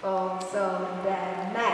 Four, so, then,